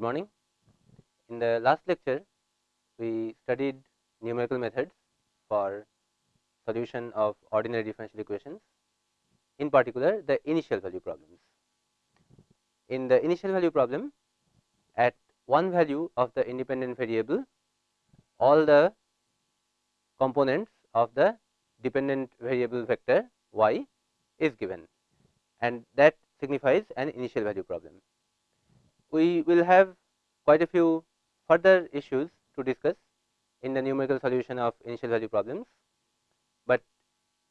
Good morning. In the last lecture, we studied numerical methods for solution of ordinary differential equations, in particular the initial value problems. In the initial value problem, at one value of the independent variable, all the components of the dependent variable vector y is given and that signifies an initial value problem. We will have quite a few further issues to discuss in the numerical solution of initial value problems, but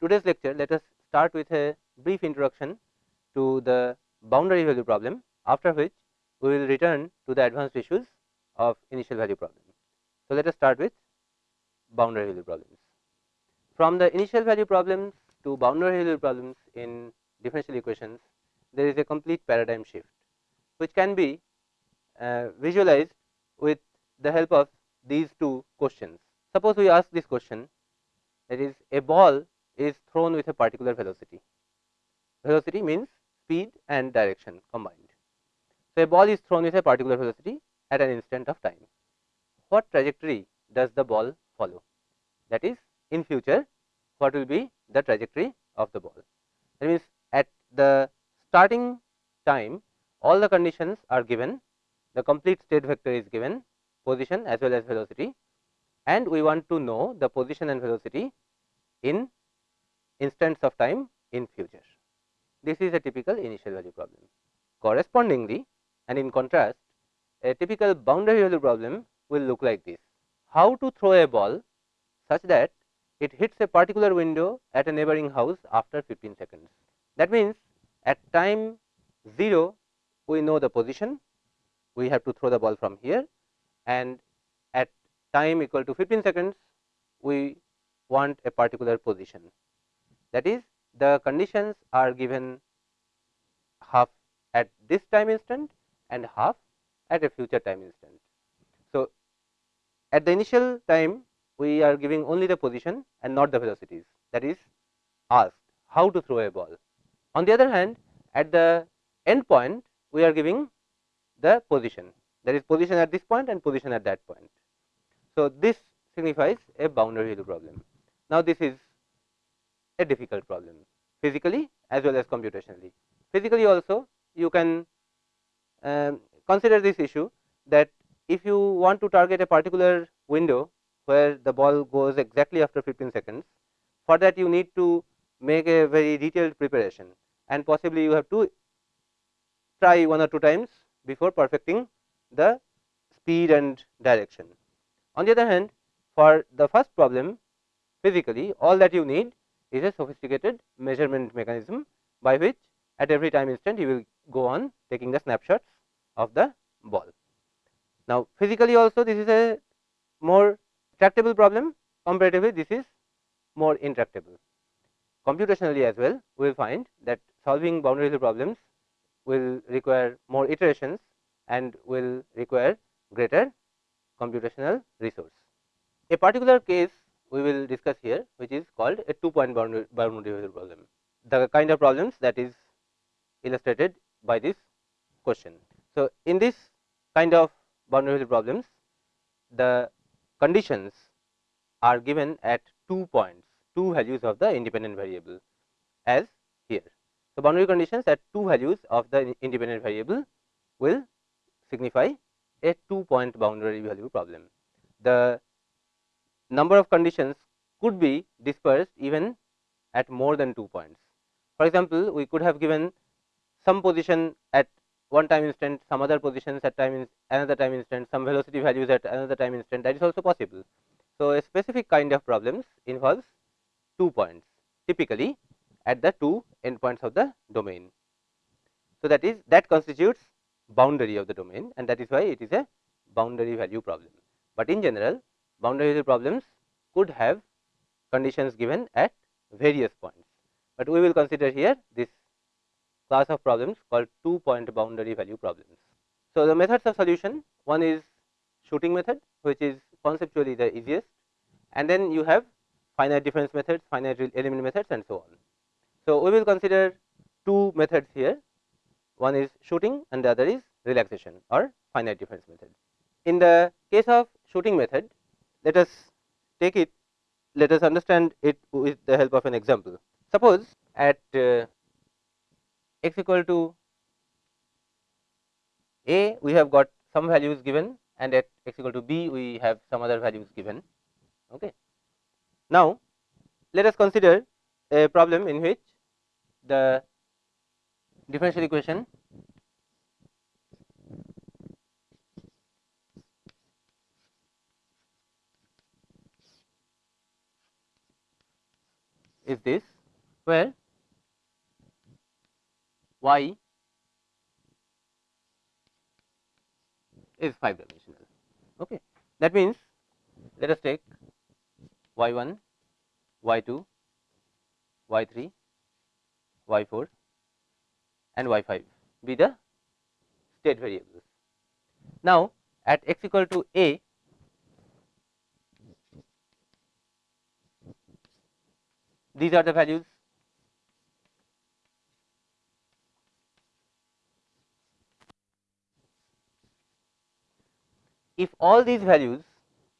today's lecture let us start with a brief introduction to the boundary value problem after which we will return to the advanced issues of initial value problem. So, let us start with boundary value problems. From the initial value problems to boundary value problems in differential equations, there is a complete paradigm shift, which can be Uh, visualized with the help of these two questions. Suppose we ask this question that is a ball is thrown with a particular velocity. Velocity means speed and direction combined. So, a ball is thrown with a particular velocity at an instant of time. What trajectory does the ball follow? That is in future what will be the trajectory of the ball. That means, at the starting time all the conditions are given, the complete state vector is given position as well as velocity and we want to know the position and velocity in instants of time in future. This is a typical initial value problem. Correspondingly and in contrast, a typical boundary value problem will look like this. How to throw a ball such that it hits a particular window at a neighboring house after 15 seconds. That means, at time 0 we know the position, we have to throw the ball from here and at time equal to 15 seconds we want a particular position. That is the conditions are given half at this time instant and half at a future time instant. So, at the initial time we are giving only the position and not the velocities that is asked how to throw a ball. On the other hand, at the end point we are giving the position that is position at this point and position at that point. So, this signifies a boundary problem. Now, this is a difficult problem physically as well as computationally. Physically also you can um, consider this issue that if you want to target a particular window where the ball goes exactly after 15 seconds. For that you need to make a very detailed preparation and possibly you have to try one or two times before perfecting the speed and direction. On the other hand, for the first problem physically all that you need is a sophisticated measurement mechanism by which at every time instant you will go on taking the snapshots of the ball. Now, physically also this is a more tractable problem comparatively this is more intractable. Computationally as well we will find that solving boundary problems will require more iterations and will require greater computational resource. A particular case we will discuss here which is called a two point boundary, boundary problem. The kind of problems that is illustrated by this question. So, in this kind of boundary problems the conditions are given at two points, two values of the independent variable as here. So, boundary conditions at two values of the independent variable will signify a two point boundary value problem. The number of conditions could be dispersed even at more than two points. For example, we could have given some position at one time instant, some other positions at time another time instant, some velocity values at another time instant that is also possible. So, a specific kind of problems involves two points typically at the two endpoints of the domain. So, that is that constitutes boundary of the domain and that is why it is a boundary value problem. But in general boundary value problems could have conditions given at various points, but we will consider here this class of problems called two point boundary value problems. So, the methods of solution one is shooting method which is conceptually the easiest and then you have finite difference methods, finite element methods and so on. So, we will consider two methods here one is shooting and the other is relaxation or finite difference method. In the case of shooting method, let us take it, let us understand it with the help of an example. Suppose at uh, x equal to a, we have got some values given and at x equal to b, we have some other values given. Okay. Now, let us consider a problem in which the differential equation is this where y is 5 dimensional. Okay. That means, let us take y 1, y 2, y 3, y 4 and y 5 be the state variables. Now, at x equal to a, these are the values if all these values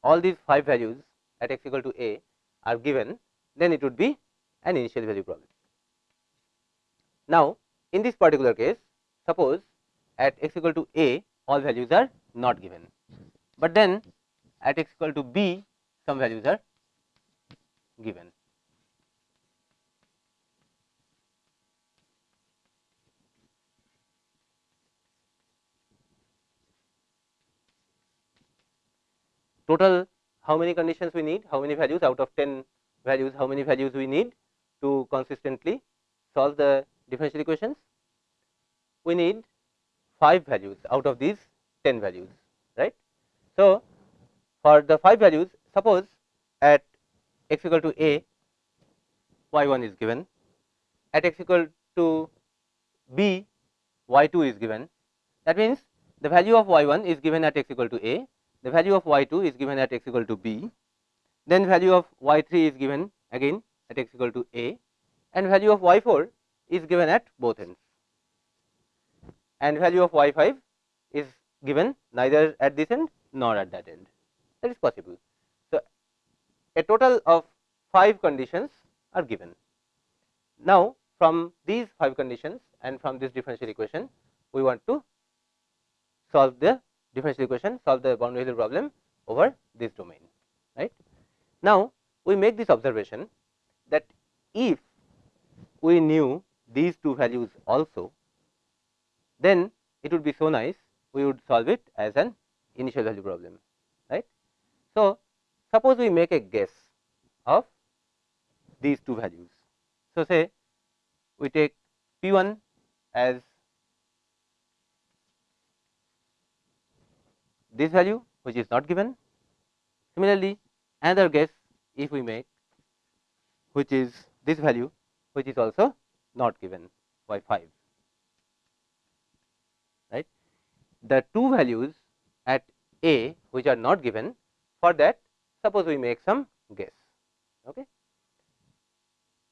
all these 5 values at x equal to a are given then it would be an initial value problem. Now, in this particular case suppose at x equal to a all values are not given, but then at x equal to b some values are given. Total how many conditions we need, how many values? Out of 10 values, how many values we need to consistently solve the differential equations? We need 5 values out of these 10 values, right. So, for the 5 values, suppose at x equal to a, y 1 is given, at x equal to b, y 2 is given. That means, the value of y 1 is given at x equal to a, the value of y 2 is given at x equal to b, then value of y 3 is given again at x equal to a and value of y 4 is given at both ends and value of y 5 is given neither at this end nor at that end that is possible. So, a total of 5 conditions are given. Now, from these 5 conditions and from this differential equation we want to solve the differential equation solve the boundary value problem over this domain right. Now, we make this observation that if we knew these two values also, then it would be so nice we would solve it as an initial value problem right. So, suppose we make a guess of these two values. So, say we take P 1 as this value which is not given. Similarly, another guess if we make which is this value which is also not given y 5 right. The two values at a which are not given for that suppose we make some guess. Okay.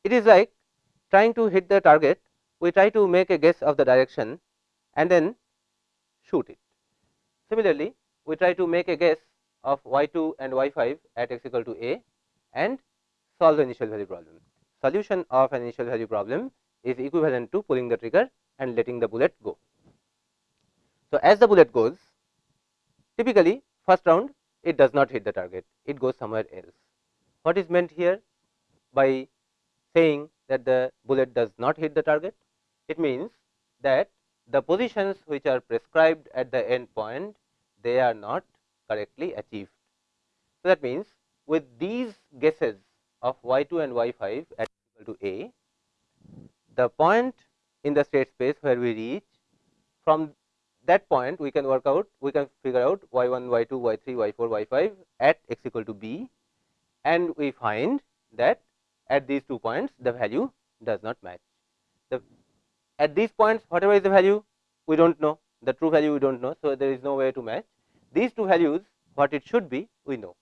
It is like trying to hit the target we try to make a guess of the direction and then shoot it. Similarly, we try to make a guess of y 2 and y 5 at x equal to a and solve the initial value problem. Solution of an initial value problem is equivalent to pulling the trigger and letting the bullet go. So, as the bullet goes typically first round it does not hit the target, it goes somewhere else. What is meant here by saying that the bullet does not hit the target? It means that the positions which are prescribed at the end point they are not correctly achieved. So, that means with these guesses of y 2 and y 5 at equal to a, the point in the state space where we reach from that point we can work out we can figure out y 1 y 2 y 3 y 4 y 5 at x equal to b and we find that at these two points the value does not match. The at these points whatever is the value we do not know the true value we do not know. So, there is no way to match these two values what it should be we know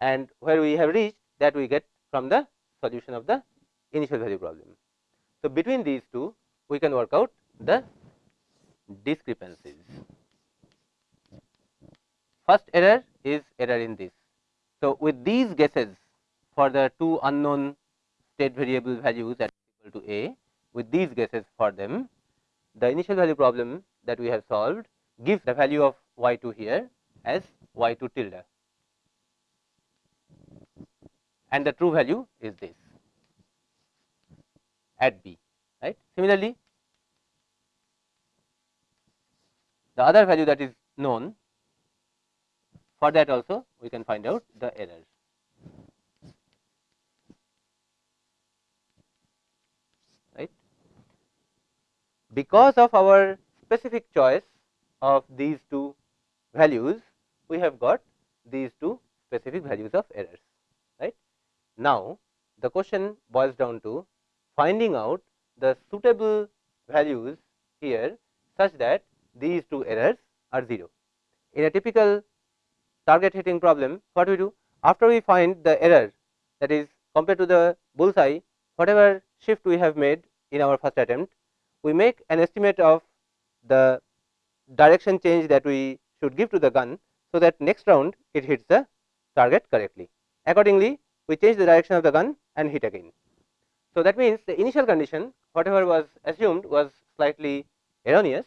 and where we have reached that we get from the solution of the initial value problem. So, between these two we can work out the discrepancies. First error is error in this. So, with these guesses for the two unknown state variable values is equal to a, with these guesses for them, the initial value problem that we have solved gives the value of y 2 here as y 2 tilde and the true value is this at b right. Similarly, the other value that is known for that also we can find out the errors. right. Because of our specific choice of these two values, we have got these two specific values of errors. right. Now, the question boils down to finding out the suitable values here such that these two errors are 0. In a typical target hitting problem, what we do? After we find the error that is compared to the bullseye, whatever shift we have made in our first attempt, we make an estimate of the direction change that we should give to the gun, so that next round it hits the target correctly. Accordingly, we change the direction of the gun and hit again. So, that means the initial condition whatever was assumed was slightly erroneous,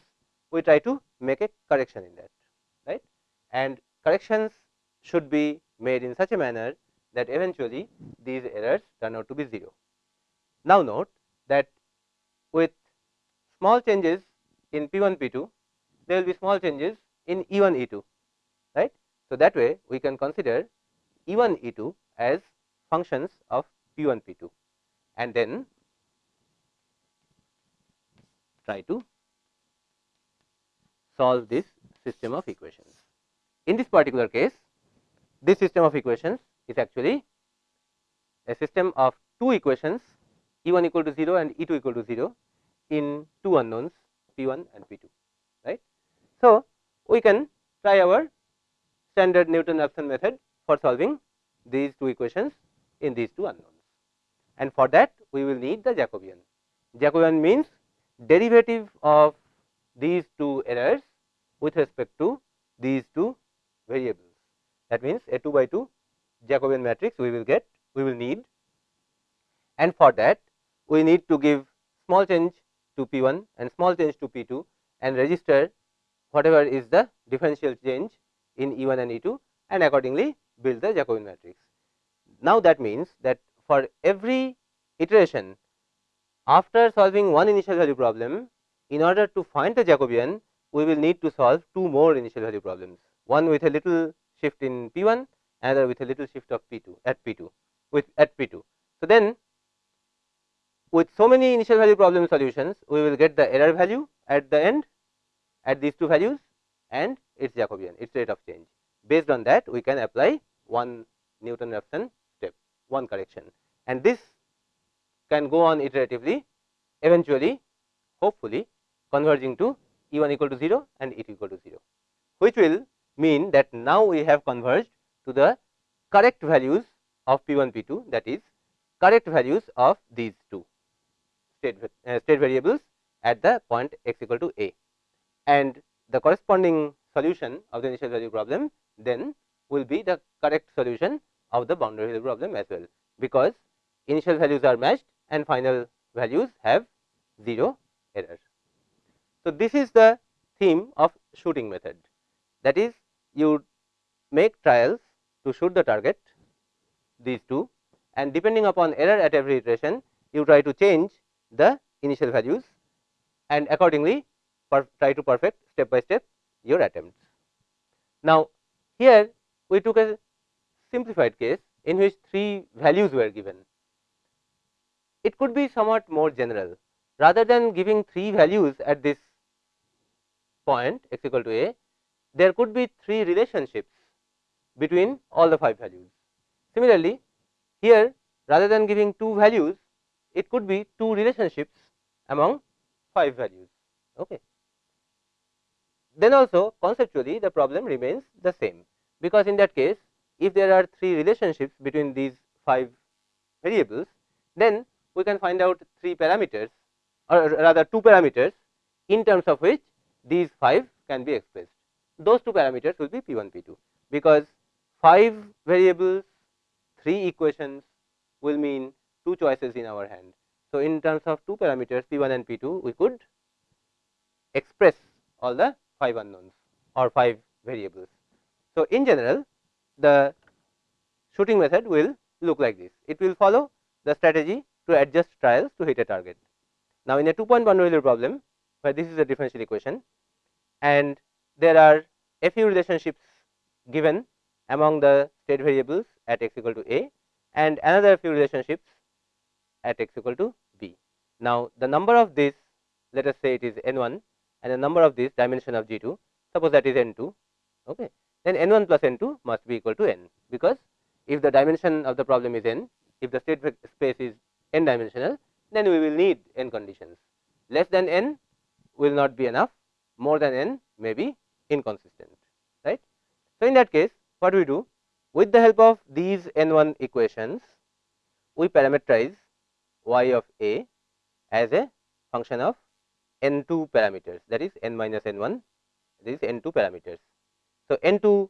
we try to make a correction in that right and corrections should be made in such a manner that eventually these errors turn out to be 0. Now, note that with small changes in P 1 P 2, there will be small changes in E 1 E 2 right. So, that way we can consider E 1 E 2 as functions of P 1 P 2 and then try to solve this system of equations. In this particular case, this system of equations is actually a system of two equations E 1 equal to 0 and E 2 equal to 0 in two unknowns P 1 and P 2 right. So, we can try our standard Newton Raphson method for solving these two equations in these two unknowns and for that we will need the Jacobian. Jacobian means derivative of these two errors with respect to these two variables. That means, a 2 by 2 Jacobian matrix we will get we will need and for that we need to give small change to P 1 and small change to P 2 and register whatever is the differential change in E 1 and E 2 and accordingly build the Jacobian matrix. Now, that means that for every iteration after solving one initial value problem in order to find the Jacobian we will need to solve two more initial value problems one with a little shift in P 1 another with a little shift of P 2 at P 2 with at P 2. So, then with so many initial value problem solutions we will get the error value at the end at these two values and its Jacobian its rate of change. Based on that we can apply one Newton Raphson one correction and this can go on iteratively eventually hopefully converging to E 1 equal to 0 and E 2 equal to 0, which will mean that now we have converged to the correct values of P 1 P 2 that is correct values of these two state, uh, state variables at the point x equal to a. And the corresponding solution of the initial value problem then will be the correct solution of the boundary value problem as well, because initial values are matched and final values have 0 error. So, this is the theme of shooting method that is you make trials to shoot the target these two and depending upon error at every iteration you try to change the initial values and accordingly try to perfect step by step your attempts. Now, here we took a simplified case in which three values were given. It could be somewhat more general rather than giving three values at this point x equal to a, there could be three relationships between all the five values. Similarly, here rather than giving two values, it could be two relationships among five values. Okay. Then also conceptually the problem remains the same, because in that case if there are three relationships between these five variables, then we can find out three parameters or rather two parameters in terms of which these 5 can be expressed. Those two parameters will be P 1 P 2, because 5 variables 3 equations will mean 2 choices in our hand. So, in terms of 2 parameters P 1 and P 2 we could express all the 5 unknowns or 5 variables. So, in general the shooting method will look like this. It will follow the strategy to adjust trials to hit a target. Now, in a 2.1 value problem where this is a differential equation and there are a few relationships given among the state variables at x equal to a and another few relationships at x equal to b. Now, the number of this let us say it is n 1 and the number of this dimension of G 2 suppose that is n 2 okay. Then n 1 plus n 2 must be equal to n. Because if the dimension of the problem is n if the state space is n dimensional then we will need n conditions. Less than n will not be enough. More than n may be inconsistent right. So, in that case what we do? With the help of these n 1 equations we parameterize y of a as a function of n 2 parameters. That is n minus n 1 this is n 2 parameters. So, n 2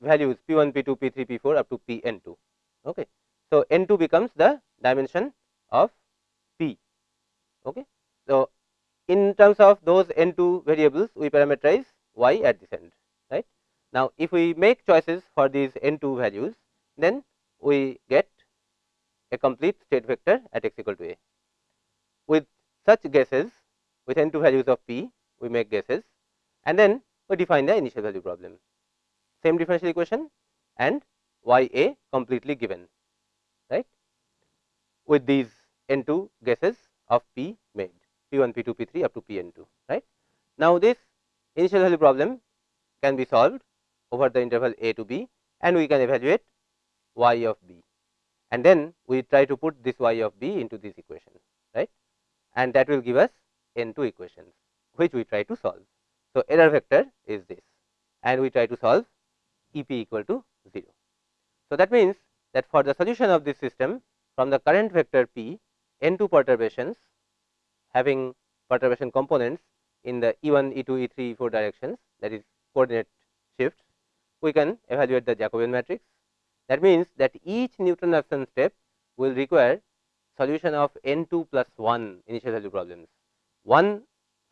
values p 1 p 2 p 3 p 4 up to p n 2. Okay. So, n 2 becomes the dimension of p. Okay. So, in terms of those n 2 variables we parameterize y at this end right. Now, if we make choices for these n 2 values then we get a complete state vector at x equal to a. With such guesses with n 2 values of p we make guesses and then we define the initial value problem same differential equation and y a completely given right with these n 2 guesses of p made p 1 p 2 p 3 up to p n 2 right. Now, this initial value problem can be solved over the interval a to b and we can evaluate y of b and then we try to put this y of b into this equation right and that will give us n 2 equations which we try to solve. So, error vector is this and we try to solve E p equal to 0. So, that means that for the solution of this system from the current vector p n 2 perturbations having perturbation components in the E 1, E 2, E 3, E 4 directions that is coordinate shifts, we can evaluate the Jacobian matrix. That means that each Newton Raphson step will require solution of n 2 plus 1 initial value problems, one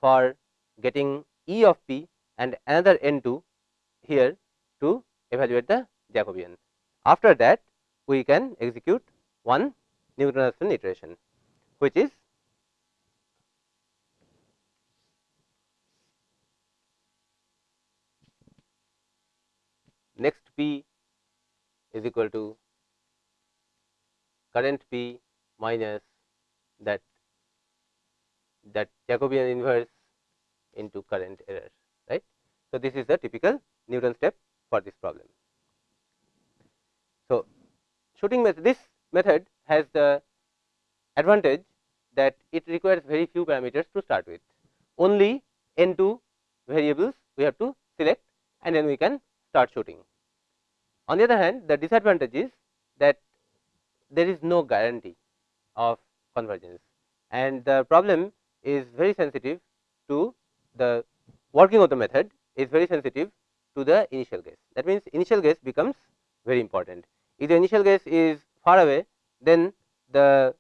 for getting E of p and another n 2 here to evaluate the Jacobian. After that we can execute one Newton Raphson iteration which is next P is equal to current P minus that that Jacobian inverse into current error right. So, this is the typical Newton step for this problem. So, shooting method this method has the advantage that it requires very few parameters to start with only n 2 variables we have to select and then we can start shooting. On the other hand the disadvantage is that there is no guarantee of convergence and the problem is very sensitive to the working of the method is very sensitive to the initial guess. That means, initial guess becomes very important. If the initial guess is far away, then the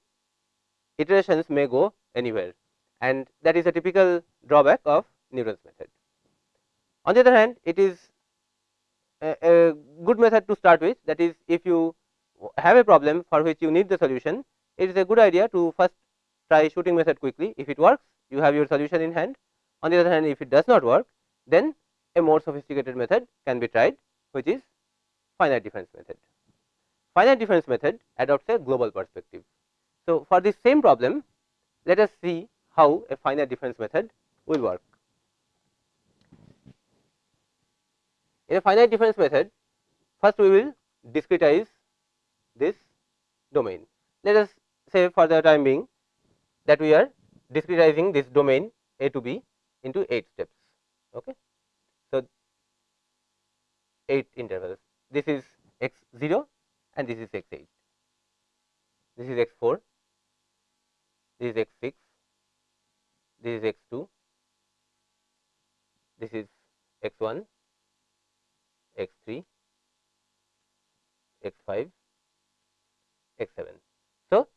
iterations may go anywhere and that is a typical drawback of Newton's method. On the other hand, it is a, a good method to start with that is if you have a problem for which you need the solution, it is a good idea to first try shooting method quickly. If it works, you have your solution in hand. On the other hand, if it does not work, then a more sophisticated method can be tried which is finite difference method. Finite difference method adopts a global perspective. So, for this same problem let us see how a finite difference method will work. In a finite difference method first we will discretize this domain. Let us say for the time being that we are discretizing this domain a to b into 8 steps. Okay. So, 8 intervals. This is x 0 and this is x 8. This is x 4, this is x 6, this is x 2, this is x 1, x 3, x 5, x 7. So,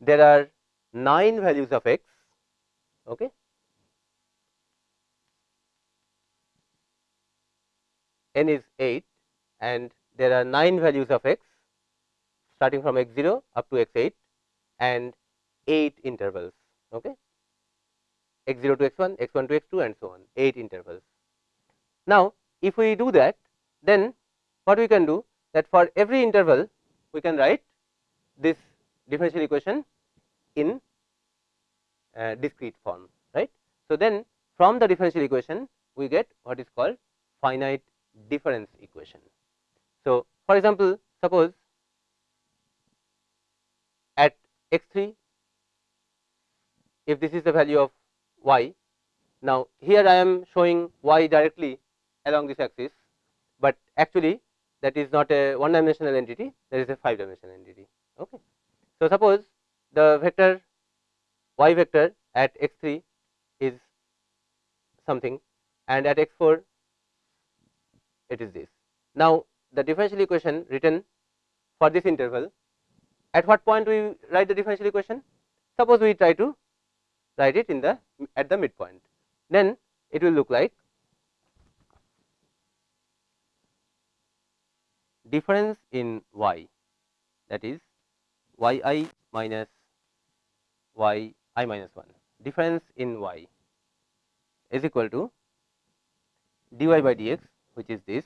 there are 9 values of x okay. N is 8 and there are 9 values of x starting from x 0 up to x 8 and 8 intervals okay. x 0 to x 1, x 1 to x 2 and so on 8 intervals. Now, if we do that then what we can do that for every interval we can write this differential equation in uh, discrete form right. So, then from the differential equation we get what is called finite difference equation. So, for example, suppose at x 3 if this is the value of y. Now, here I am showing y directly along this axis, but actually that is not a one dimensional entity that is a 5 dimensional entity. Okay. So, suppose the vector y vector at x 3 is something and at x 4 it is this. Now, the differential equation written for this interval at what point we write the differential equation? Suppose we try to write it in the at the midpoint, then it will look like difference in y that is y i minus y i minus 1 difference in y is equal to dy by dx which is this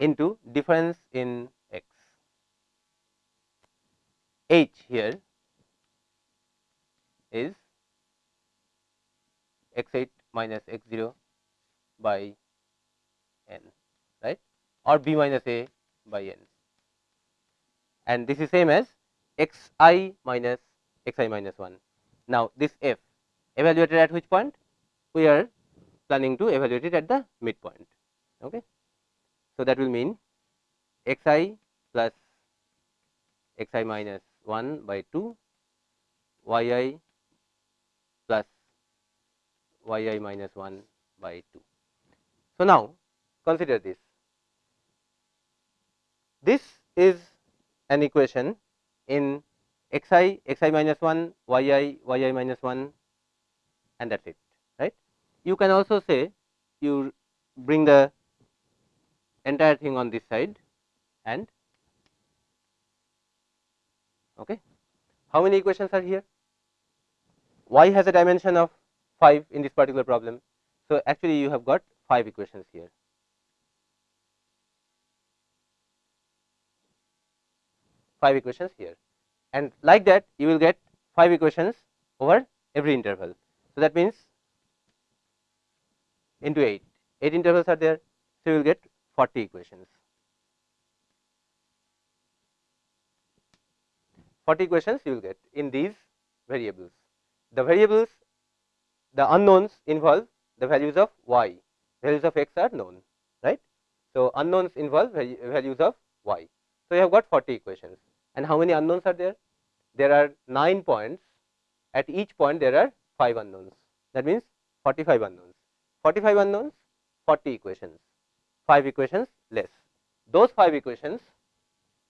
into difference in x. h here is x 8 minus x 0 by n right or b minus a by n and this is same as x i minus x i minus 1. Now, this f evaluated at which point? We are planning to evaluate it at the midpoint. Okay. So, that will mean x i plus x i minus 1 by 2 y i plus y i minus 1 by 2. So, now consider this. This is an equation in x i, x i minus 1, y i, y i minus 1 and that is it. You can also say you bring the entire thing on this side and okay. How many equations are here? Y has a dimension of 5 in this particular problem. So, actually you have got 5 equations here. Five equations here, and like that you will get five equations over every interval. So, that means into 8, 8 intervals are there. So, you will get 40 equations. 40 equations you will get in these variables. The variables, the unknowns involve the values of y, values of x are known, right. So, unknowns involve values of y. So, you have got 40 equations and how many unknowns are there? There are 9 points, at each point there are 5 unknowns, that means 45 unknowns. 45 unknowns, 40 equations, 5 equations less. Those 5 equations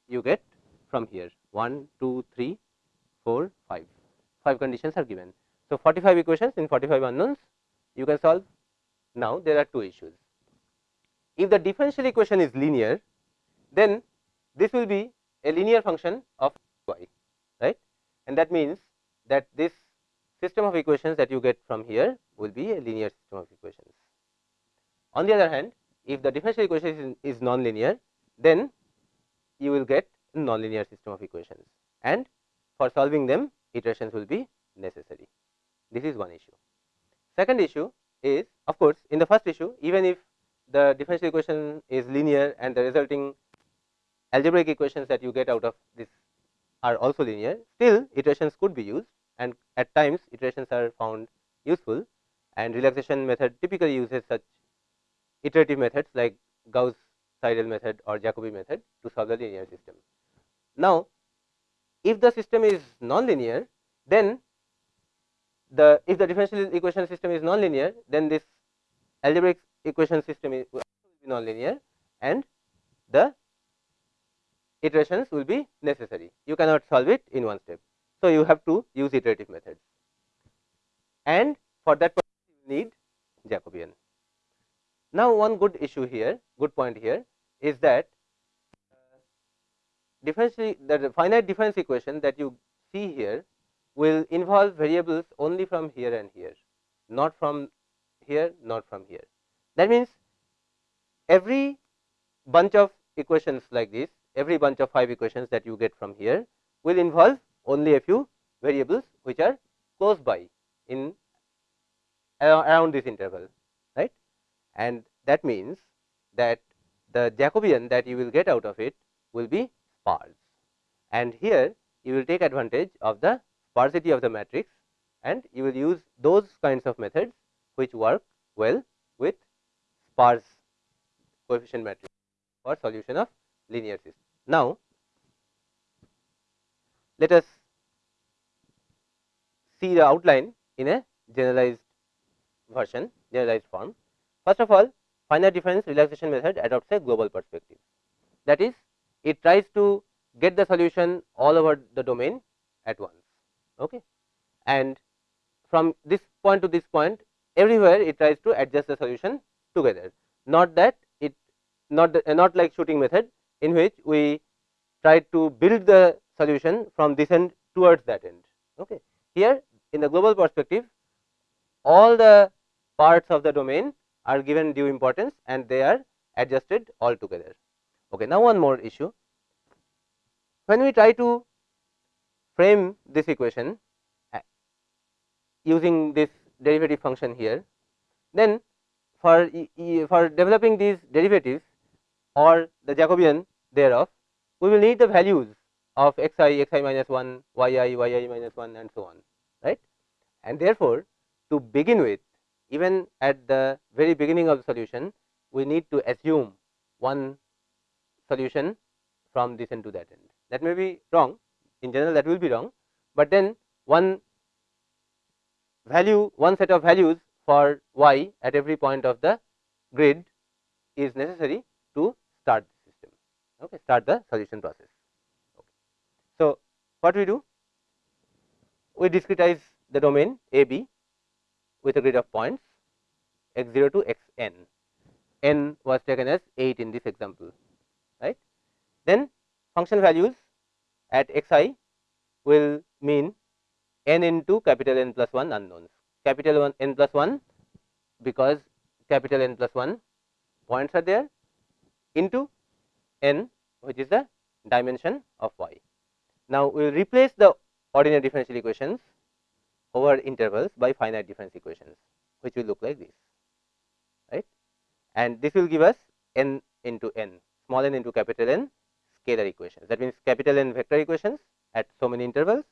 you get from here 1, 2, 3, 4, 5, 5 conditions are given. So, 45 equations in 45 unknowns you can solve. Now, there are two issues. If the differential equation is linear, then this will be a linear function of y, right, and that means that this system of equations that you get from here will be a linear system of equations. On the other hand, if the differential equation is, is non-linear, then you will get non-linear system of equations and for solving them iterations will be necessary. This is one issue. Second issue is of course, in the first issue even if the differential equation is linear and the resulting algebraic equations that you get out of this are also linear, still iterations could be used and at times iterations are found useful and relaxation method typically uses such iterative methods like Gauss Seidel method or Jacobi method to solve the linear system. Now, if the system is non-linear then the if the differential equation system is nonlinear then this algebraic equation system is nonlinear and the iterations will be necessary. You cannot solve it in one step. So, you have to use iterative methods and for that you need Jacobian. Now, one good issue here, good point here is that uh, the finite difference equation that you see here will involve variables only from here and here, not from here, not from here. That means, every bunch of equations like this, every bunch of 5 equations that you get from here will involve only a few variables which are close by in around this interval right and that means that the Jacobian that you will get out of it will be sparse and here you will take advantage of the sparsity of the matrix and you will use those kinds of methods which work well with sparse coefficient matrix for solution of linear system. Now, let us see the outline in a generalized version generalized form. First of all finite difference relaxation method adopts a global perspective that is it tries to get the solution all over the domain at once okay. and from this point to this point everywhere it tries to adjust the solution together not that it not the, not like shooting method in which we try to build the solution from this end towards that end okay. Here in the global perspective all the parts of the domain are given due importance and they are adjusted all together. Okay. Now, one more issue when we try to frame this equation uh, using this derivative function here, then for for developing these derivatives or the Jacobian thereof, we will need the values of x i, x i minus 1, y i, y i minus 1 and so on right. And therefore, to begin with even at the very beginning of the solution we need to assume one solution from this end to that end. That may be wrong in general that will be wrong, but then one value one set of values for y at every point of the grid is necessary to start the system okay start the solution process. What we do we discretize the domain a b with a grid of points x 0 to x n, n was taken as 8 in this example right. Then function values at x i will mean n into capital N plus 1 unknowns, capital 1 n plus 1 because capital N plus 1 points are there into n which is the dimension of y. Now, we will replace the ordinary differential equations over intervals by finite difference equations which will look like this right and this will give us n into n small n into capital N scalar equations that means capital N vector equations at so many intervals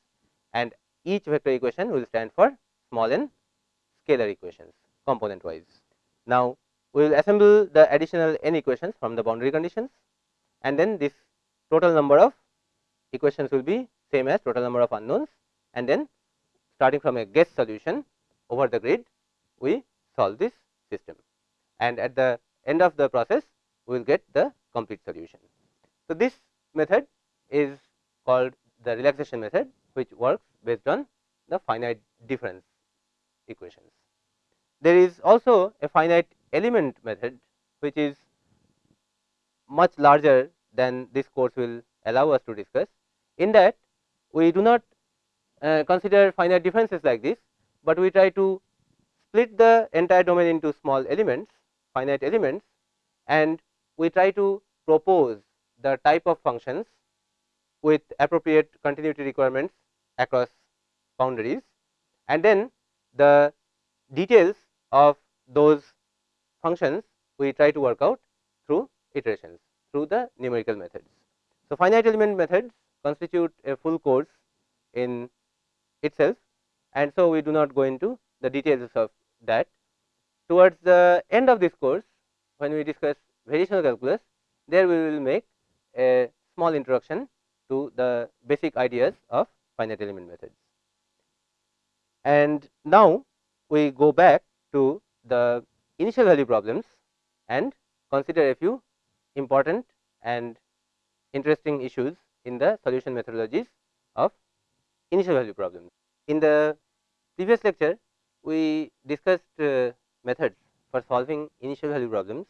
and each vector equation will stand for small n scalar equations component wise. Now, we will assemble the additional n equations from the boundary conditions and then this total number of equations will be same as total number of unknowns and then starting from a guess solution over the grid we solve this system and at the end of the process we will get the complete solution. So, this method is called the relaxation method which works based on the finite difference equations. There is also a finite element method which is much larger than this course will allow us to discuss. In that we do not uh, consider finite differences like this, but we try to split the entire domain into small elements finite elements and we try to propose the type of functions with appropriate continuity requirements across boundaries and then the details of those functions we try to work out through iterations through the numerical methods. So, finite element methods constitute a full course in itself and so we do not go into the details of that towards the end of this course when we discuss variational calculus there we will make a small introduction to the basic ideas of finite element methods. And now, we go back to the initial value problems and consider a few important and interesting issues in the solution methodologies of initial value problems. In the previous lecture, we discussed uh, methods for solving initial value problems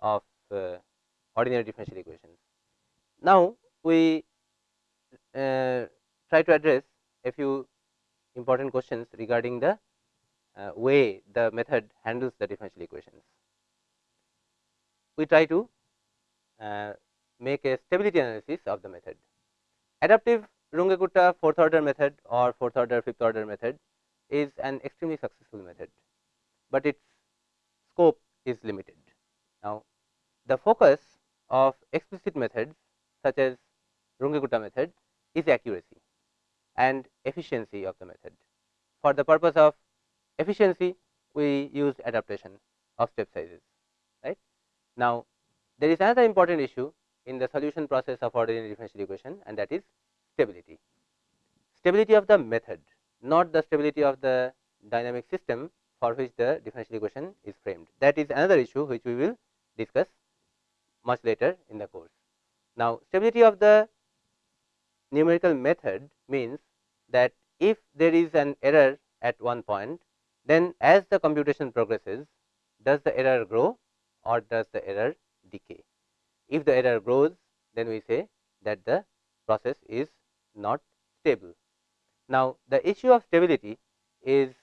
of uh, ordinary differential equations. Now, we uh, try to address a few important questions regarding the uh, way the method handles the differential equations. We try to uh, make a stability analysis of the method. Adaptive Runge-Kutta fourth order method or fourth order fifth order method is an extremely successful method, but its scope is limited. Now, the focus of explicit methods such as Runge-Kutta method is accuracy and efficiency of the method. For the purpose of efficiency, we use adaptation of step sizes. Right now, there is another important issue in the solution process of ordinary differential equation and that is stability. Stability of the method, not the stability of the dynamic system for which the differential equation is framed. That is another issue which we will discuss much later in the course. Now, stability of the numerical method means that if there is an error at one point, then as the computation progresses, does the error grow or does the error decay? If the error grows, then we say that the process is not stable. Now, the issue of stability is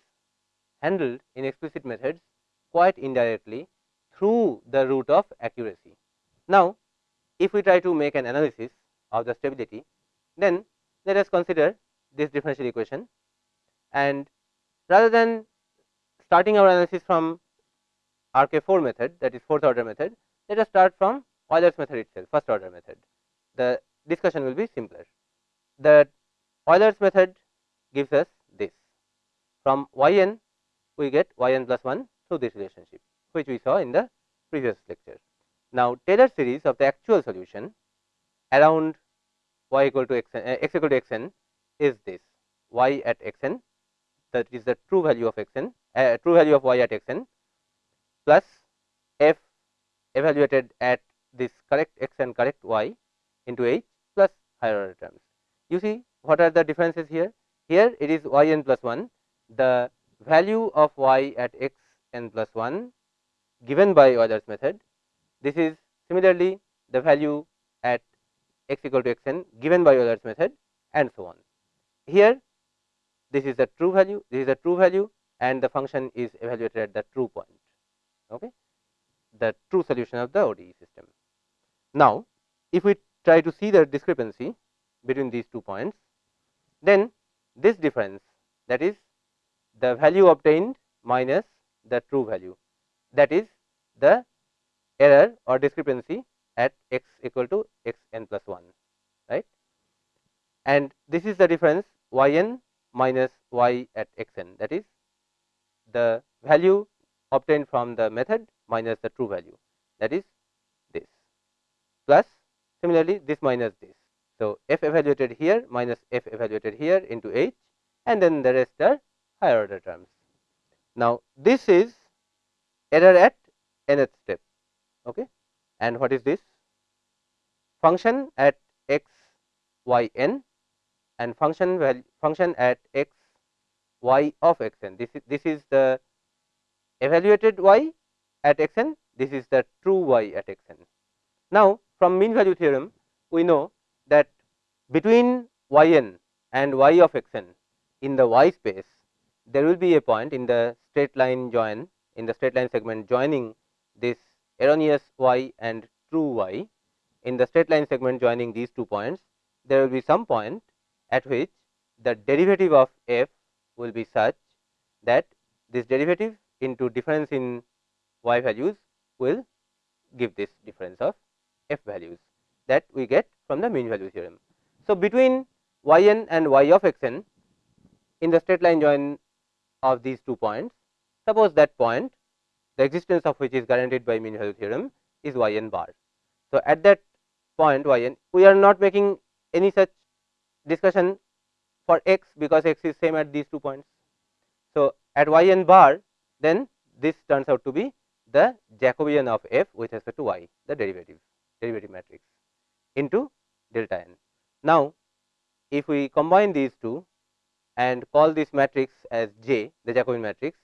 handled in explicit methods quite indirectly through the route of accuracy. Now, if we try to make an analysis of the stability, then let us consider this differential equation and rather than starting our analysis from RK4 method that is fourth order method, let us start from Euler's method itself first order method. The discussion will be simpler. The Euler's method gives us this from y n we get y n plus 1 through this relationship which we saw in the previous lecture. Now, Taylor series of the actual solution around y equal to x, uh, x equal to x n is this y at x n that is the true value of x n uh, true value of y at x n plus f evaluated at this correct x and correct y into h plus higher order terms. You see what are the differences here? Here it is y n plus 1 the value of y at x n plus 1 given by Euler's method. This is similarly the value at x equal to x n given by Euler's method and so on. Here this is the true value, this is the true value and the function is evaluated at the true point, okay? the true solution of the ODE system. Now, if we try to see the discrepancy between these two points, then this difference that is the value obtained minus the true value that is the error or discrepancy at x equal to x n plus 1 right? And this is the difference y n minus y at x n that is the value obtained from the method minus the true value that is plus similarly this minus this. So, f evaluated here minus f evaluated here into h and then the rest are higher order terms. Now, this is error at nth step okay. and what is this function at x y n and function value function at x y of x n this is this is the evaluated y at x n this is the true y at x n. Now, from mean value theorem we know that between y n and y of x n in the y space there will be a point in the straight line join in the straight line segment joining this erroneous y and true y. In the straight line segment joining these two points there will be some point at which the derivative of f will be such that this derivative into difference in y values will give this difference of f values that we get from the mean value theorem. So, between y n and y of x n in the straight line join of these two points, suppose that point the existence of which is guaranteed by mean value theorem is y n bar. So, at that point y n we are not making any such discussion for x because x is same at these two points So, at y n bar then this turns out to be the Jacobian of f with respect to y the derivative derivative matrix into delta n. Now, if we combine these two and call this matrix as J the Jacobian matrix,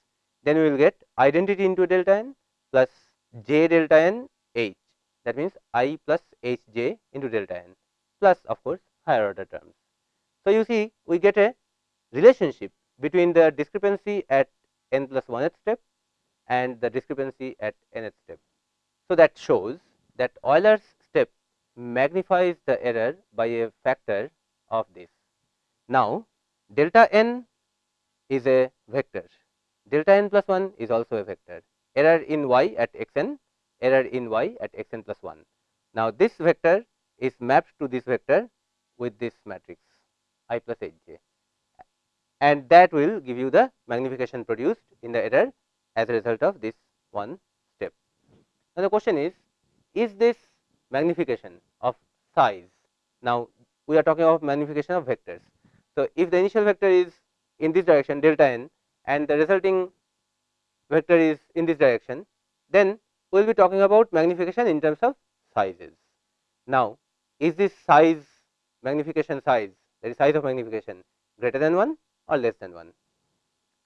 then we will get identity into delta n plus J delta n H that means I plus H j into delta n plus of course, higher order terms. So, you see we get a relationship between the discrepancy at n plus 1th step and the discrepancy at nth step. So, that shows that Euler's step magnifies the error by a factor of this. Now, delta n is a vector, delta n plus 1 is also a vector, error in y at x n, error in y at x n plus 1. Now, this vector is mapped to this vector with this matrix i plus h j and that will give you the magnification produced in the error as a result of this one step. Now, the question is, is this magnification of size? Now, we are talking about magnification of vectors. So, if the initial vector is in this direction delta n and the resulting vector is in this direction, then we will be talking about magnification in terms of sizes. Now, is this size magnification size that is size of magnification greater than 1 or less than 1?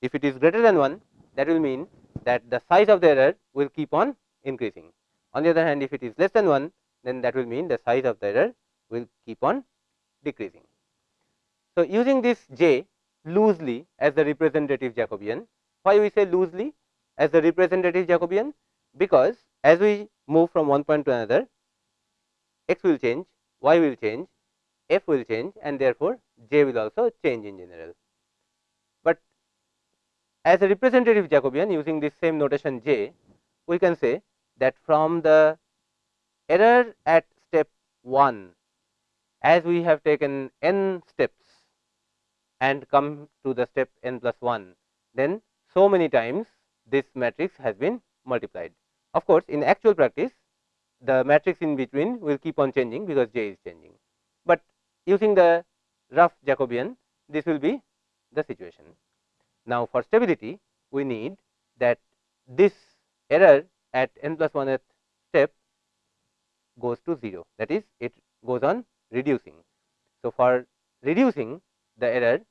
If it is greater than 1 that will mean that the size of the error will keep on increasing. On the other hand, if it is less than 1, then that will mean the size of the error will keep on decreasing. So, using this j loosely as the representative Jacobian, why we say loosely as the representative Jacobian? Because as we move from one point to another, x will change, y will change, f will change and therefore, j will also change in general But as a representative Jacobian using this same notation j, we can say that from the error at step 1 as we have taken n steps and come to the step n plus 1, then so many times this matrix has been multiplied. Of course, in actual practice the matrix in between will keep on changing because j is changing, but using the rough Jacobian this will be the situation. Now, for stability we need that this error at n plus 1th step goes to 0 that is it goes on reducing. So, for reducing the error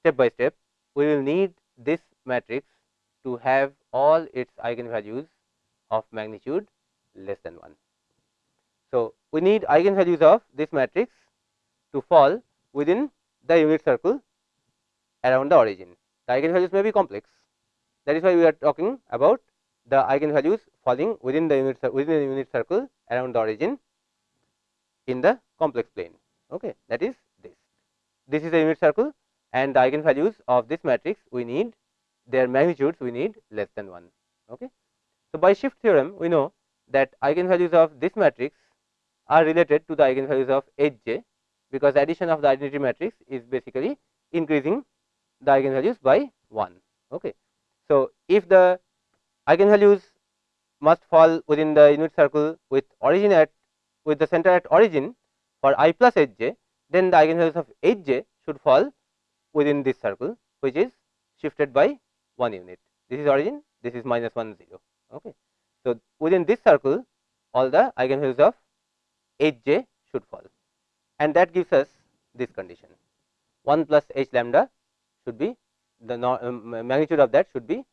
step by step we will need this matrix to have all its eigenvalues of magnitude less than 1. So, we need eigenvalues of this matrix to fall within the unit circle around the origin the eigenvalues may be complex. That is why we are talking about the eigenvalues falling within the unit within the unit circle around the origin in the complex plane. Okay, that is this. This is the unit circle and the eigenvalues of this matrix we need their magnitudes we need less than 1. Okay. So, by shift theorem we know that eigenvalues of this matrix are related to the eigenvalues of H j because addition of the identity matrix is basically increasing the eigenvalues by 1. Okay. So, if the eigenvalues must fall within the unit circle with origin at with the center at origin for i plus h j, then the eigenvalues of h j should fall within this circle which is shifted by 1 unit. This is origin, this is minus 1 0. Okay. So, within this circle all the eigenvalues of h j should fall and that gives us this condition 1 plus h lambda should be the um, magnitude of that should be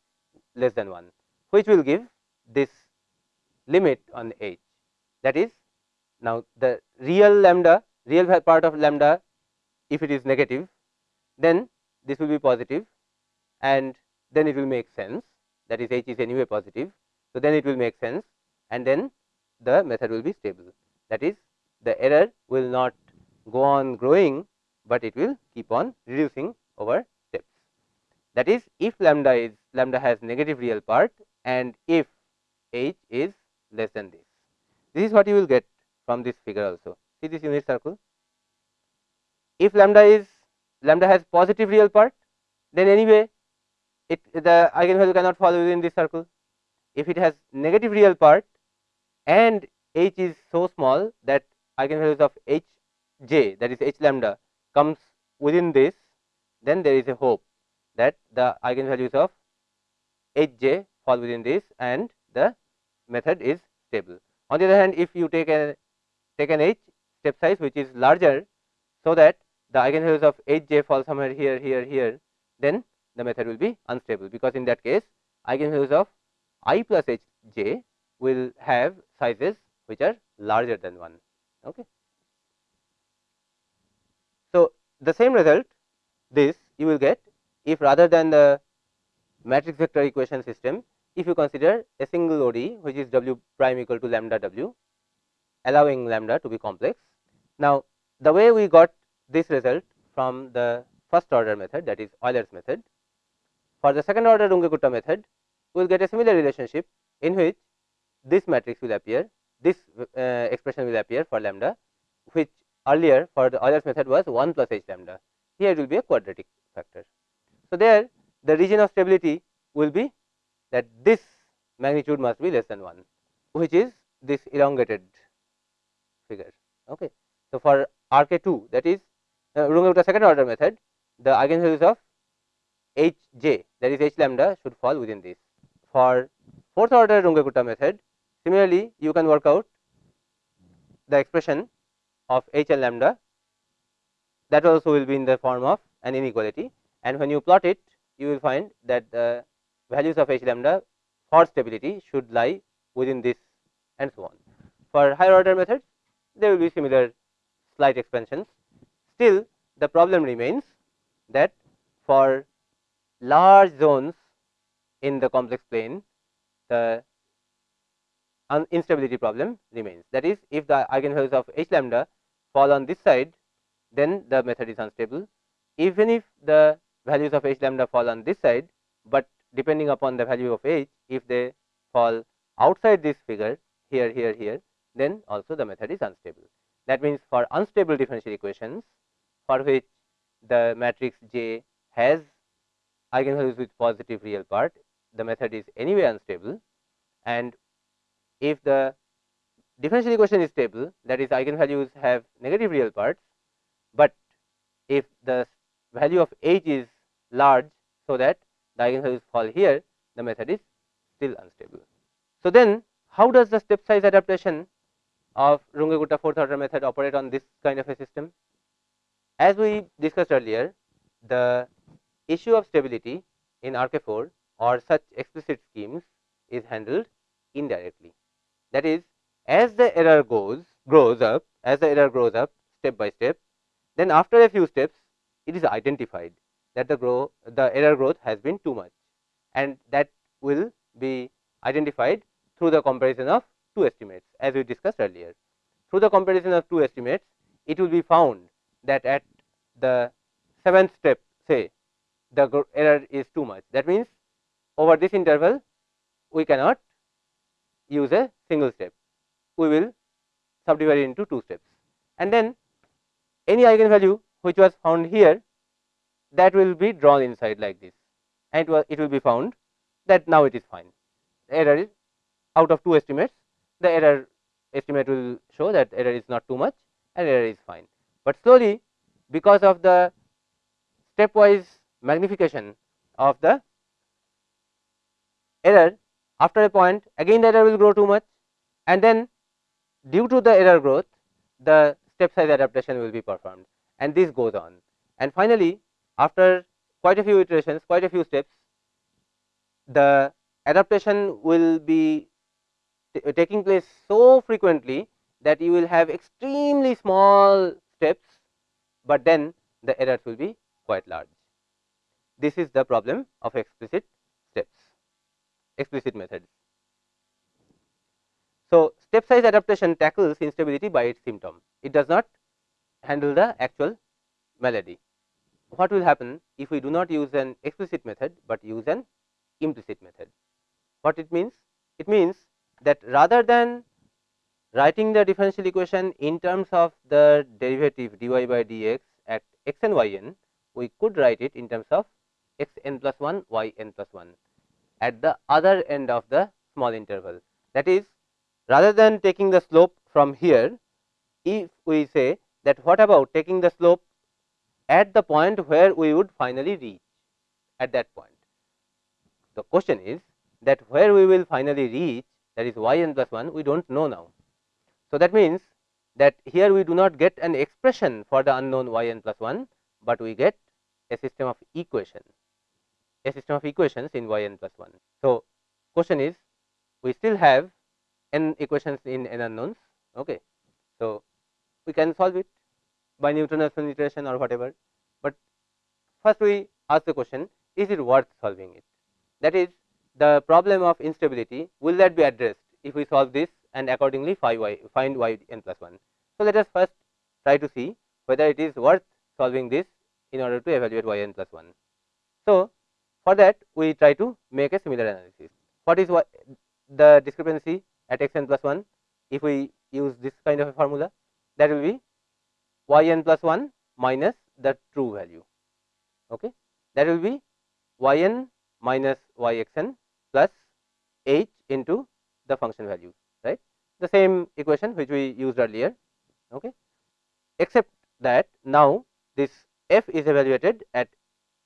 less than 1, which will give this limit on h. That is now the real lambda, real part of lambda if it is negative, then this will be positive and then it will make sense that is h is anyway positive. So, then it will make sense and then the method will be stable that is the error will not go on growing, but it will keep on reducing over steps. that is if lambda is lambda has negative real part and if h is less than this. This is what you will get from this figure also. See this unit circle. If lambda is lambda has positive real part, then anyway it the eigenvalue cannot fall within this circle. If it has negative real part and h is so small that eigenvalues of h j that is h lambda comes within this, then there is a hope that the eigenvalues of h j fall within this and the method is stable. On the other hand, if you take a take an h step size which is larger, so that the eigenvalues of h j fall somewhere here, here, here, then the method will be unstable, because in that case eigenvalues of i plus h j will have sizes which are larger than 1. Okay. So, the same result this you will get if rather than the matrix vector equation system, if you consider a single ODE which is w prime equal to lambda w allowing lambda to be complex. Now, the way we got this result from the first order method that is Euler's method. For the second order Runge-Kutta method, we will get a similar relationship in which this matrix will appear, this uh, expression will appear for lambda, which earlier for the Euler's method was 1 plus h lambda. Here it will be a quadratic factor. So, there the region of stability will be that this magnitude must be less than 1, which is this elongated figure. Okay. So, for R k 2 that is uh, second order method, the eigenvalues of h j that is h lambda should fall within this. For fourth order Runge method, similarly you can work out the expression of h lambda that also will be in the form of an inequality and when you plot it you will find that the values of h lambda for stability should lie within this and so on. For higher order methods there will be similar slight expansions. Still the problem remains that for large zones in the complex plane the instability problem remains. That is if the eigenvalues of h lambda fall on this side then the method is unstable. Even if the values of h lambda fall on this side, but depending upon the value of h if they fall outside this figure here here here then also the method is unstable. That means, for unstable differential equations for which the matrix J has eigenvalues with positive real part the method is anyway unstable and if the differential equation is stable that is eigenvalues have negative real parts, but if the value of h is large so that the eigenvalues fall here the method is still unstable. So, then how does the step size adaptation of Runge-Kutta fourth order method operate on this kind of a system? As we discussed earlier the issue of stability in RK4 or such explicit schemes is handled indirectly. That is as the error goes grows up as the error grows up step by step then after a few steps it is identified that the grow the error growth has been too much. And that will be identified through the comparison of two estimates as we discussed earlier. Through the comparison of two estimates it will be found that at the seventh step say the error is too much. That means over this interval we cannot use a single step. We will subdivide it into two steps. And then any eigenvalue which was found here that will be drawn inside like this and it, was, it will be found that now it is fine the error is out of two estimates the error estimate will show that error is not too much and error is fine. But slowly because of the stepwise magnification of the error after a point again the error will grow too much and then due to the error growth the step size adaptation will be performed and this goes on. And finally, after quite a few iterations quite a few steps the adaptation will be taking place so frequently that you will have extremely small steps, but then the errors will be quite large. This is the problem of explicit steps, explicit methods. So, step size adaptation tackles instability by its symptom. It does not handle the actual malady. What will happen if we do not use an explicit method, but use an implicit method? What it means? It means that rather than writing the differential equation in terms of the derivative dy by dx at x and y n, we could write it in terms of x n plus 1 y n plus 1 at the other end of the small interval. That is rather than taking the slope from here, if we say that what about taking the slope at the point where we would finally reach. at that point. The question is that where we will finally reach that is y n plus 1 we do not know now. So, that means that here we do not get an expression for the unknown y n plus 1, but we get a system of equation a system of equations in y n plus 1. So, question is we still have n equations in n unknowns. Okay. So, we can solve it by Newton-Raphson iteration or whatever, but first we ask the question is it worth solving it that is the problem of instability will that be addressed if we solve this and accordingly find y find y n plus 1. So, let us first try to see whether it is worth solving this in order to evaluate y n plus 1. So, for that we try to make a similar analysis. What is the discrepancy at x n plus 1 if we use this kind of a formula that will be y n plus 1 minus the true value. Okay. That will be y n minus y x n plus h into the function value right? The same equation which we used earlier. Okay? Except that now this f is evaluated at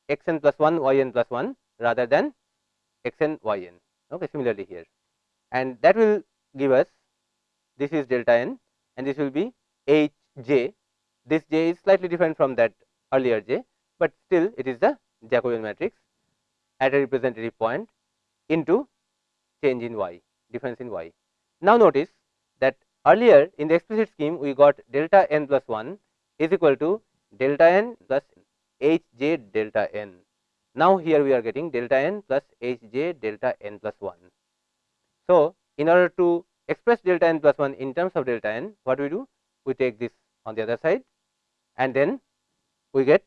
x n plus 1 y n plus 1 rather than x n y n okay? Similarly here. And that will give us this is delta n and this will be h j this j is slightly different from that earlier j, but still it is the Jacobian matrix at a representative point into change in y difference in y. Now, notice that earlier in the explicit scheme we got delta n plus 1 is equal to delta n plus h j delta n. Now, here we are getting delta n plus h j delta n plus 1. So, in order to express delta n plus 1 in terms of delta n, what we do? We take this on the other side and then we get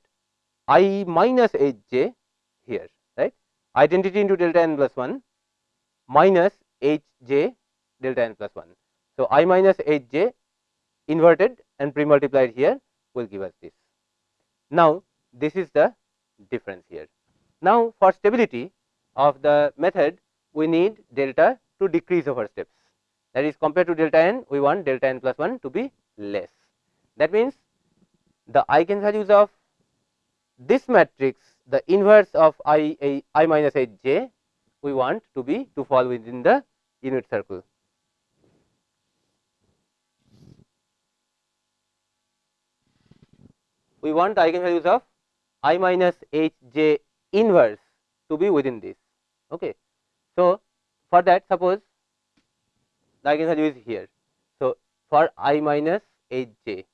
i minus h j here, right. Identity into delta n plus 1 minus h j delta n plus 1. So, i minus h j inverted and pre multiplied here will give us this. Now, this is the difference here. Now, for stability of the method we need delta to decrease over steps that is compared to delta n we want delta n plus 1 to be less. That means, the eigenvalues of this matrix the inverse of i, a, I minus h j we want to be to fall within the unit circle. We want eigenvalues of i minus h j inverse to be within this. Okay. So, for that suppose the eigenvalue is here. So, for i minus h j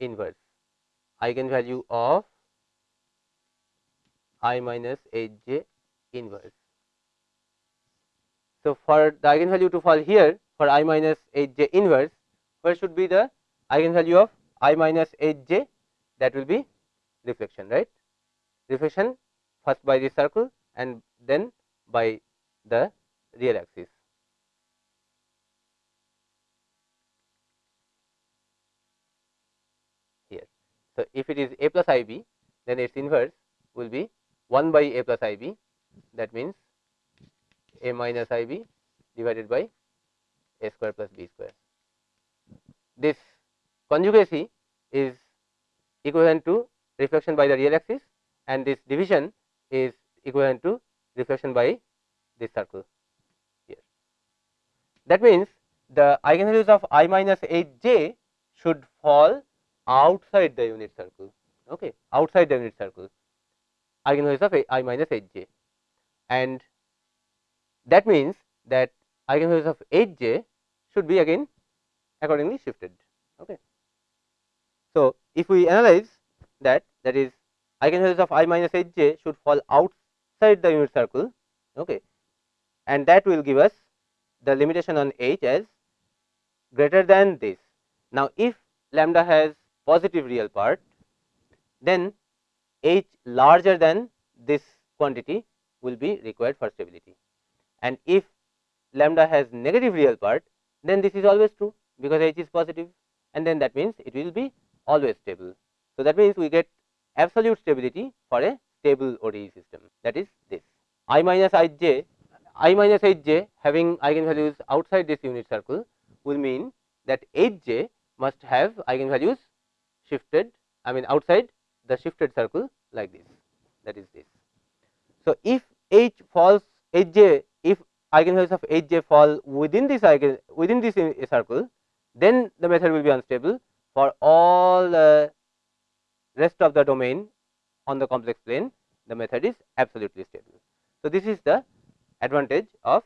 inverse eigenvalue of i minus h j inverse. So, for the eigenvalue to fall here for i minus h j inverse where should be the eigenvalue of i minus h j that will be reflection right reflection first by the circle and then by the real axis. So, if it is a plus i b then its inverse will be 1 by a plus i b that means a minus i b divided by a square plus b square. This conjugacy is equivalent to reflection by the real axis and this division is equivalent to reflection by this circle here. That means, the eigenvalues of i minus h j should fall outside the unit circle, okay, outside the unit circle eigenvalues of i minus h j and that means that eigenvalues of h j should be again accordingly shifted. Okay. So, if we analyze that that is eigenvalues of i minus h j should fall outside the unit circle okay, and that will give us the limitation on h as greater than this. Now, if lambda has positive real part then h larger than this quantity will be required for stability. And if lambda has negative real part then this is always true because h is positive and then that means it will be always stable. So, that means we get absolute stability for a stable ODE system. That is this. I minus i j i minus h j having eigenvalues outside this unit circle will mean that h j must have eigenvalues shifted I mean outside the shifted circle like this that is this. So, if H falls H j if eigenvalues of H j fall within this eigen within this uh, circle then the method will be unstable for all the rest of the domain on the complex plane the method is absolutely stable. So, this is the advantage of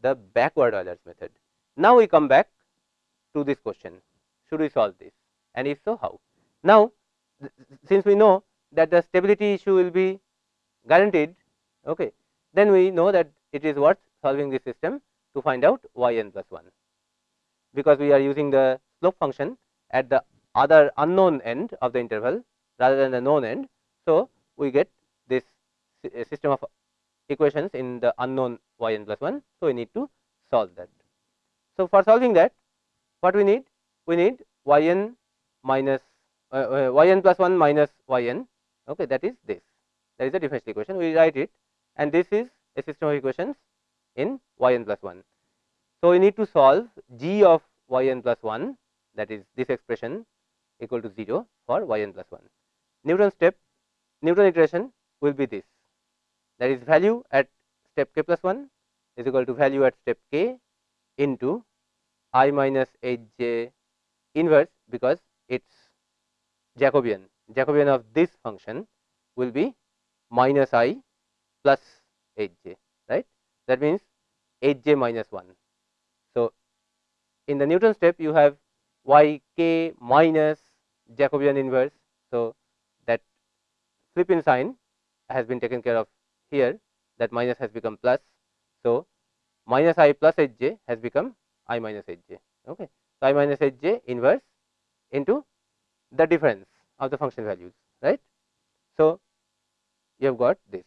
the backward Euler's method. Now, we come back to this question should we solve this and if so how. Now, since we know that the stability issue will be guaranteed okay, then we know that it is worth solving this system to find out y n plus 1 because we are using the slope function at the other unknown end of the interval rather than the known end. So, we get this system of equations in the unknown y n plus 1. So, we need to solve that. So, for solving that what we need? We need y n minus uh, uh, y n plus 1 minus y n okay, that is this. That is the differential equation. We write it. And this is a system of equations in y n plus 1. So, we need to solve g of y n plus 1 that is this expression equal to 0 for y n plus 1. Newton step Newton iteration will be this. That is value at step k plus 1 is equal to value at step k into i minus h j inverse because it is Jacobian. Jacobian of this function will be minus i plus h j right that means h j minus 1. So, in the Newton step you have y k minus Jacobian inverse. So, that flip in sign has been taken care of here that minus has become plus. So, minus i plus h j has become i minus h j. Okay. So, i minus h j inverse into the difference of the function values right. So, you have got this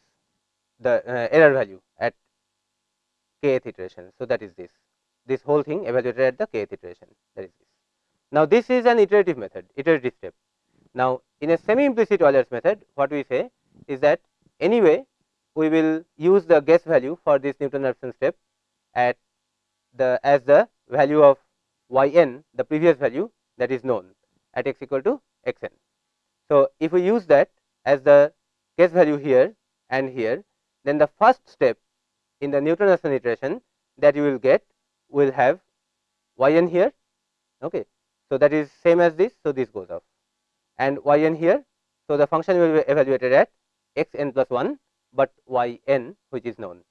the uh, error value at kth iteration. So, that is this this whole thing evaluated at the kth iteration that is this. Now, this is an iterative method iterative step. Now, in a semi implicit Euler's method what we say is that anyway we will use the guess value for this Newton Raphson step at the as the value of y n the previous value that is known at x equal to x n. So, if we use that as the guess value here and here then the first step in the Newton Raphson iteration that you will get will have y n here. Okay. So, that is same as this. So, this goes off and y n here. So, the function will be evaluated at x n plus 1, but y n which is known.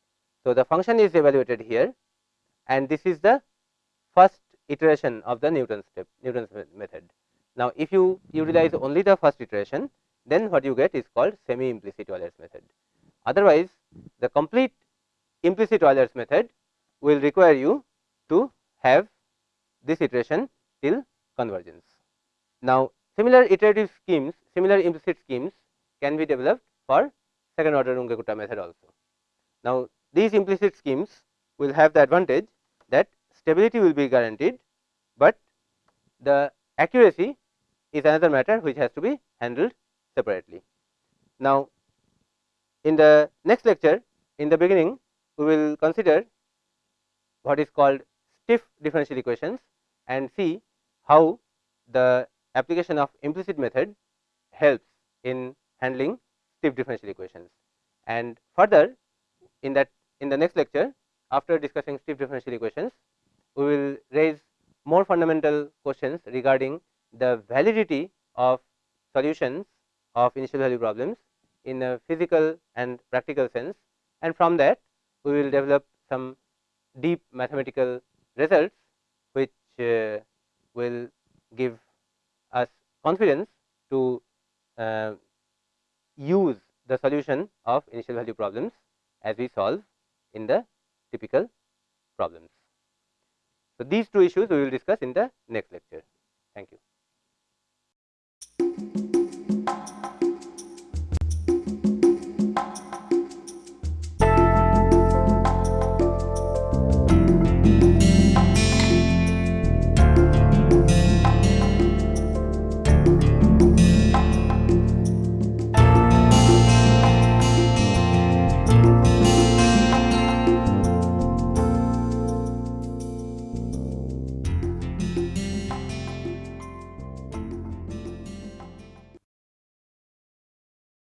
So, the function is evaluated here and this is the first iteration of the Newton step Newton's method. Now, if you utilize only the first iteration then what you get is called semi implicit Euler's method. Otherwise, the complete implicit Euler's method will require you to have this iteration till convergence. Now, similar iterative schemes, similar implicit schemes can be developed for second order Runge-Kutta method also. Now, these implicit schemes will have the advantage that stability will be guaranteed, but the accuracy is another matter which has to be handled separately. Now, in the next lecture in the beginning we will consider what is called stiff differential equations and see how the application of implicit method helps in handling stiff differential equations. And further in that in the next lecture after discussing stiff differential equations we will raise more fundamental questions regarding the validity of solutions of initial value problems in a physical and practical sense and from that we will develop some deep mathematical results which uh, will give us confidence to uh, use the solution of initial value problems as we solve in the typical problems. So, these two issues we will discuss in the next lecture. Thank you.